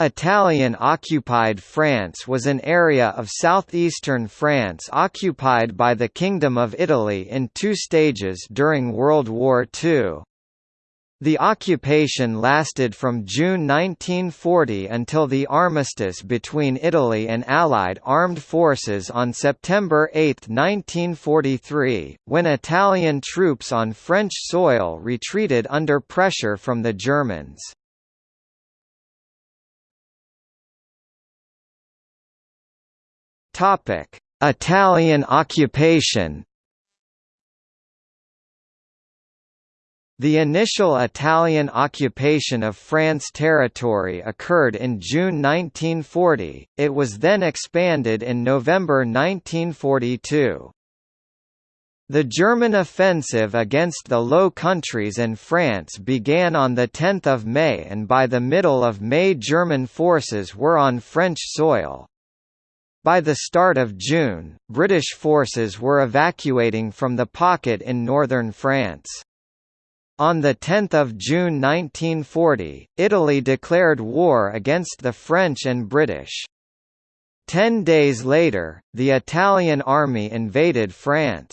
Italian-occupied France was an area of southeastern France occupied by the Kingdom of Italy in two stages during World War II. The occupation lasted from June 1940 until the armistice between Italy and Allied armed forces on September 8, 1943, when Italian troops on French soil retreated under pressure from the Germans. Italian occupation The initial Italian occupation of France territory occurred in June 1940, it was then expanded in November 1942. The German offensive against the Low Countries and France began on 10 May and by the middle of May German forces were on French soil. By the start of June, British forces were evacuating from the pocket in northern France. On 10 June 1940, Italy declared war against the French and British. Ten days later, the Italian army invaded France.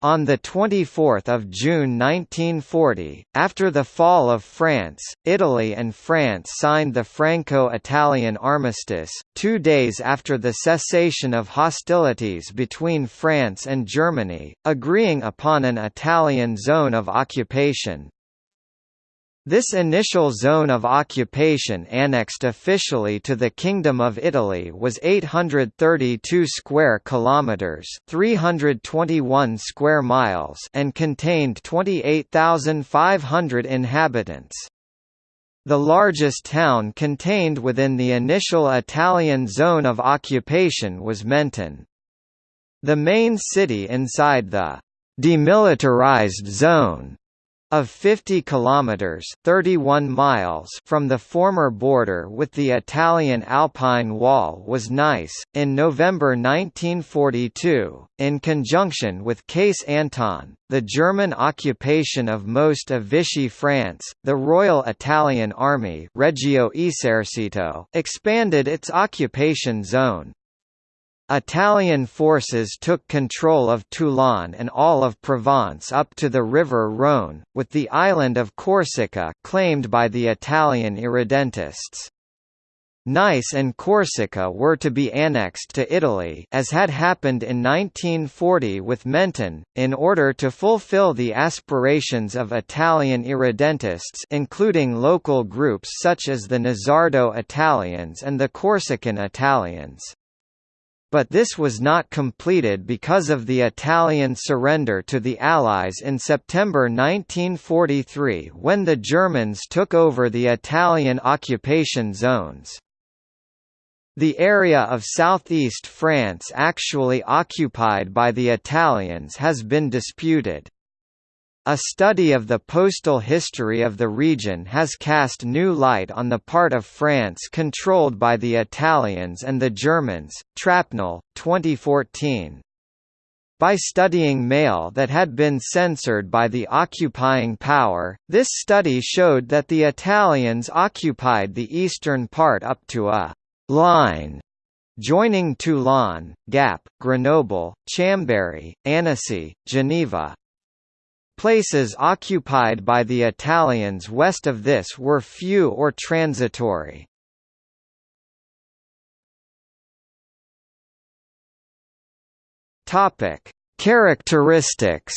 On 24 June 1940, after the fall of France, Italy and France signed the Franco-Italian armistice, two days after the cessation of hostilities between France and Germany, agreeing upon an Italian zone of occupation. This initial zone of occupation annexed officially to the Kingdom of Italy was 832 square kilometers, 321 square miles, and contained 28,500 inhabitants. The largest town contained within the initial Italian zone of occupation was Menton. The main city inside the demilitarized zone of 50 kilometers (31 miles) from the former border with the Italian Alpine Wall was Nice. In November 1942, in conjunction with Case Anton, the German occupation of most of Vichy France, the Royal Italian Army Regio Esercito expanded its occupation zone, Italian forces took control of Toulon and all of Provence up to the river Rhône, with the island of Corsica claimed by the Italian irredentists. Nice and Corsica were to be annexed to Italy as had happened in 1940 with Menton, in order to fulfill the aspirations of Italian irredentists including local groups such as the Nizzardo Italians and the Corsican Italians but this was not completed because of the Italian surrender to the Allies in September 1943 when the Germans took over the Italian occupation zones. The area of southeast France actually occupied by the Italians has been disputed. A study of the postal history of the region has cast new light on the part of France controlled by the Italians and the Germans. Trapnell, 2014. By studying mail that had been censored by the occupying power, this study showed that the Italians occupied the eastern part up to a line joining Toulon, Gap, Grenoble, Chambéry, Annecy, Geneva, Places occupied by the Italians west of this were few or transitory. Topic: Characteristics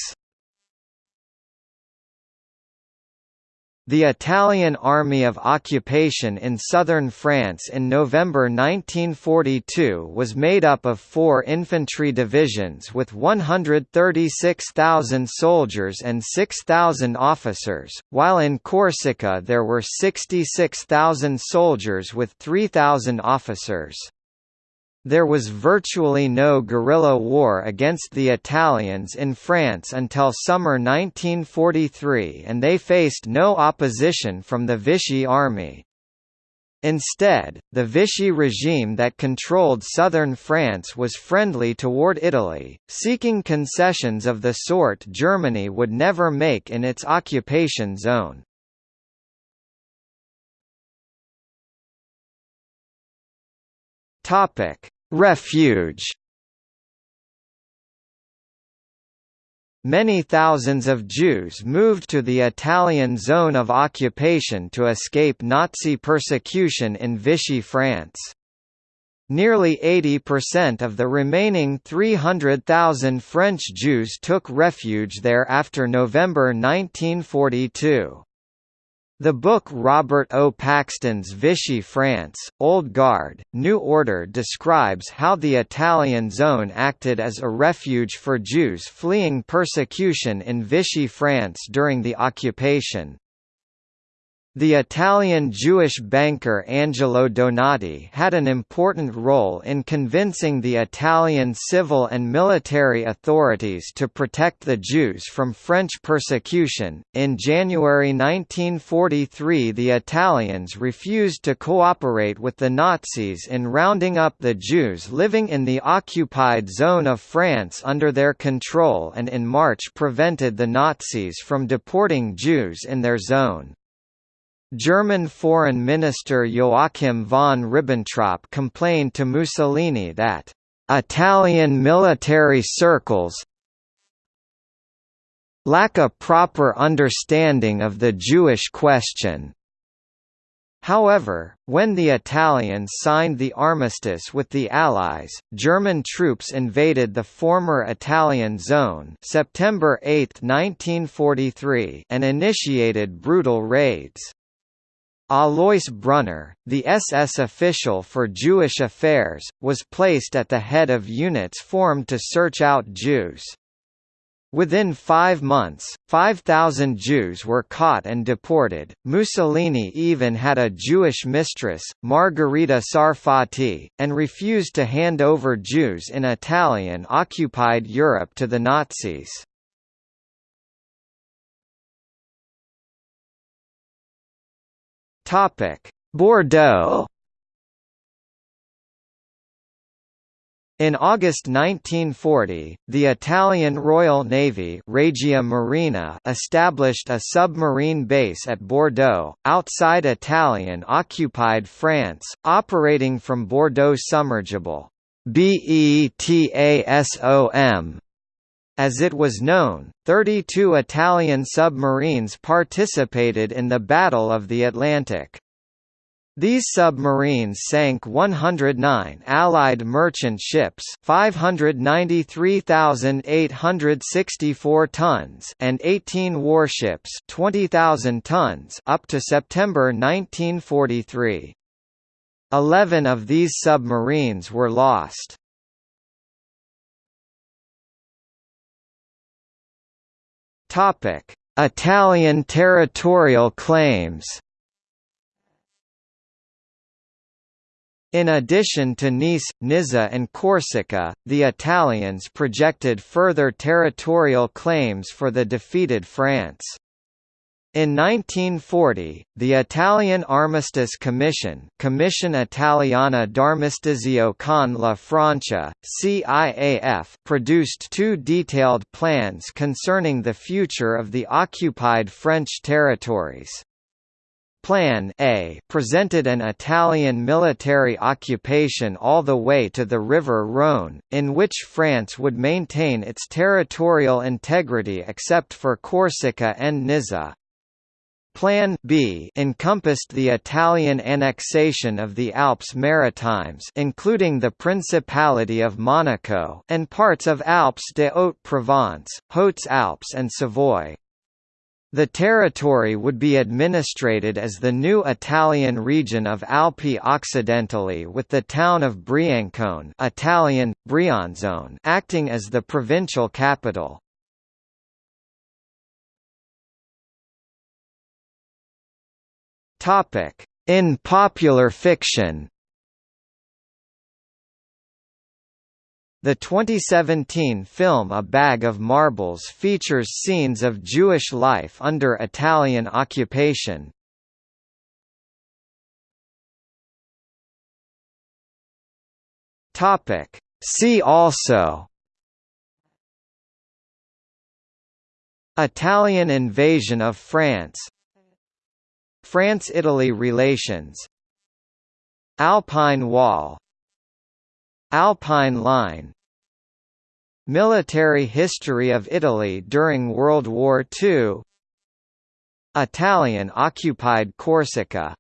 The Italian Army of Occupation in southern France in November 1942 was made up of four infantry divisions with 136,000 soldiers and 6,000 officers, while in Corsica there were 66,000 soldiers with 3,000 officers. There was virtually no guerrilla war against the Italians in France until summer 1943 and they faced no opposition from the Vichy army. Instead, the Vichy regime that controlled southern France was friendly toward Italy, seeking concessions of the sort Germany would never make in its occupation zone. Refuge Many thousands of Jews moved to the Italian zone of occupation to escape Nazi persecution in Vichy France. Nearly 80% of the remaining 300,000 French Jews took refuge there after November 1942. The book Robert O. Paxton's Vichy France, Old Guard, New Order describes how the Italian zone acted as a refuge for Jews fleeing persecution in Vichy France during the occupation. The Italian Jewish banker Angelo Donati had an important role in convincing the Italian civil and military authorities to protect the Jews from French persecution. In January 1943, the Italians refused to cooperate with the Nazis in rounding up the Jews living in the occupied zone of France under their control and in March prevented the Nazis from deporting Jews in their zone. German Foreign Minister Joachim von Ribbentrop complained to Mussolini that Italian military circles lack a proper understanding of the Jewish question. However, when the Italians signed the armistice with the Allies, German troops invaded the former Italian zone September 8, 1943 and initiated brutal raids. Alois Brunner, the SS official for Jewish affairs, was placed at the head of units formed to search out Jews. Within five months, 5,000 Jews were caught and deported. Mussolini even had a Jewish mistress, Margherita Sarfatti, and refused to hand over Jews in Italian occupied Europe to the Nazis. Topic: Bordeaux. In August 1940, the Italian Royal Navy Regia Marina established a submarine base at Bordeaux, outside Italian-occupied France, operating from Bordeaux Sommergibile. BETASOM as it was known, 32 Italian submarines participated in the Battle of the Atlantic. These submarines sank 109 Allied merchant ships 593,864 tons and 18 warships 20,000 tons up to September 1943. Eleven of these submarines were lost. Topic: Italian territorial claims. In addition to Nice, Nizza and Corsica, the Italians projected further territorial claims for the defeated France. In 1940, the Italian Armistice Commission Commission Italiana d'Armistizio con la Francia, CIAF produced two detailed plans concerning the future of the occupied French territories. Plan A presented an Italian military occupation all the way to the River Rhône, in which France would maintain its territorial integrity except for Corsica and Nizza. Plan B encompassed the Italian annexation of the Alps Maritimes including the Principality of Monaco and parts of Alpes de Haute-Provence, Hautes-Alpes and Savoy. The territory would be administrated as the new Italian region of Alpi Occidentali with the town of Briançon Italian, Brianzone acting as the provincial capital. Topic: In popular fiction. The 2017 film A Bag of Marbles features scenes of Jewish life under Italian occupation. Topic: See also Italian invasion of France France–Italy relations. Alpine Wall. Alpine Line. Military history of Italy during World War II Italian-occupied Corsica